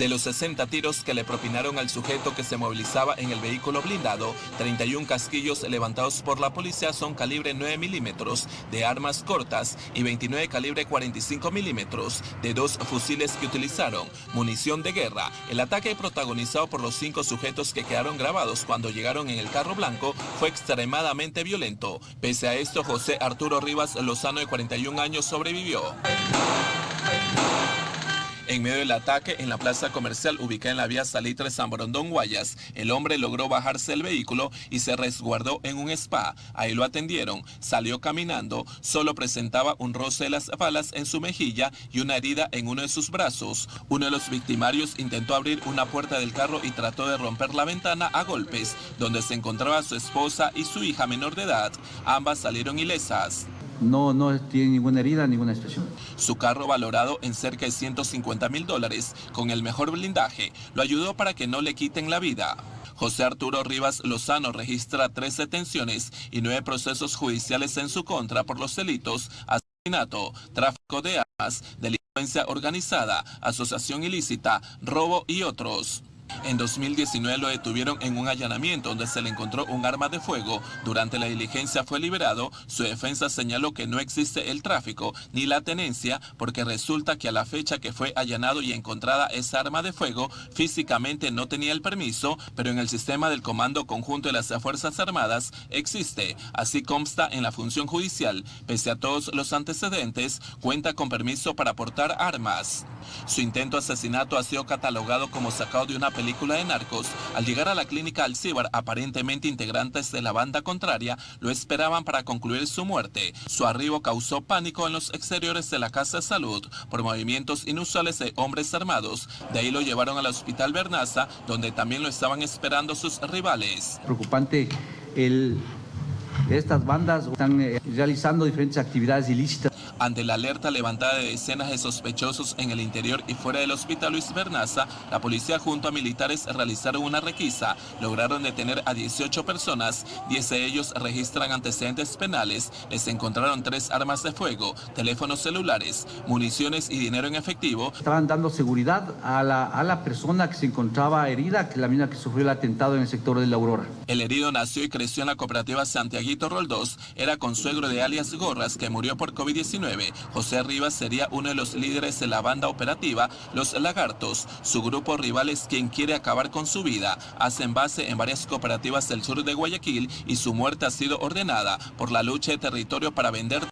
De los 60 tiros que le propinaron al sujeto que se movilizaba en el vehículo blindado, 31 casquillos levantados por la policía son calibre 9 milímetros de armas cortas y 29 calibre 45 milímetros de dos fusiles que utilizaron, munición de guerra. El ataque protagonizado por los cinco sujetos que quedaron grabados cuando llegaron en el carro blanco fue extremadamente violento. Pese a esto, José Arturo Rivas Lozano de 41 años sobrevivió. En medio del ataque en la plaza comercial ubicada en la vía Salitre San Borondón Guayas, el hombre logró bajarse del vehículo y se resguardó en un spa. Ahí lo atendieron, salió caminando, solo presentaba un roce de las balas en su mejilla y una herida en uno de sus brazos. Uno de los victimarios intentó abrir una puerta del carro y trató de romper la ventana a golpes, donde se encontraba su esposa y su hija menor de edad. Ambas salieron ilesas no, no tiene ninguna herida, ninguna expresión. Su carro valorado en cerca de 150 mil dólares, con el mejor blindaje, lo ayudó para que no le quiten la vida. José Arturo Rivas Lozano registra tres detenciones y nueve procesos judiciales en su contra por los delitos asesinato, tráfico de armas, delincuencia organizada, asociación ilícita, robo y otros. En 2019 lo detuvieron en un allanamiento donde se le encontró un arma de fuego. Durante la diligencia fue liberado. Su defensa señaló que no existe el tráfico ni la tenencia porque resulta que a la fecha que fue allanado y encontrada esa arma de fuego, físicamente no tenía el permiso, pero en el sistema del Comando Conjunto de las Fuerzas Armadas existe. Así consta en la función judicial. Pese a todos los antecedentes, cuenta con permiso para portar armas. Su intento de asesinato ha sido catalogado como sacado de una película de narcos. Al llegar a la clínica Alcibar, aparentemente integrantes de la banda contraria lo esperaban para concluir su muerte. Su arribo causó pánico en los exteriores de la Casa de Salud por movimientos inusuales de hombres armados. De ahí lo llevaron al Hospital Bernaza, donde también lo estaban esperando sus rivales. Preocupante estas bandas están eh, realizando diferentes actividades ilícitas ante la alerta levantada de decenas de sospechosos en el interior y fuera del hospital Luis Bernaza, la policía junto a militares realizaron una requisa. Lograron detener a 18 personas, 10 de ellos registran antecedentes penales. Les encontraron tres armas de fuego, teléfonos celulares, municiones y dinero en efectivo. Estaban dando seguridad a la, a la persona que se encontraba herida, que la mina que sufrió el atentado en el sector de la Aurora. El herido nació y creció en la cooperativa Santiaguito Roldós. Era consuegro de alias Gorras, que murió por COVID-19 José Rivas sería uno de los líderes de la banda operativa Los Lagartos. Su grupo rival es quien quiere acabar con su vida. Hacen base en varias cooperativas del sur de Guayaquil y su muerte ha sido ordenada por la lucha de territorio para vender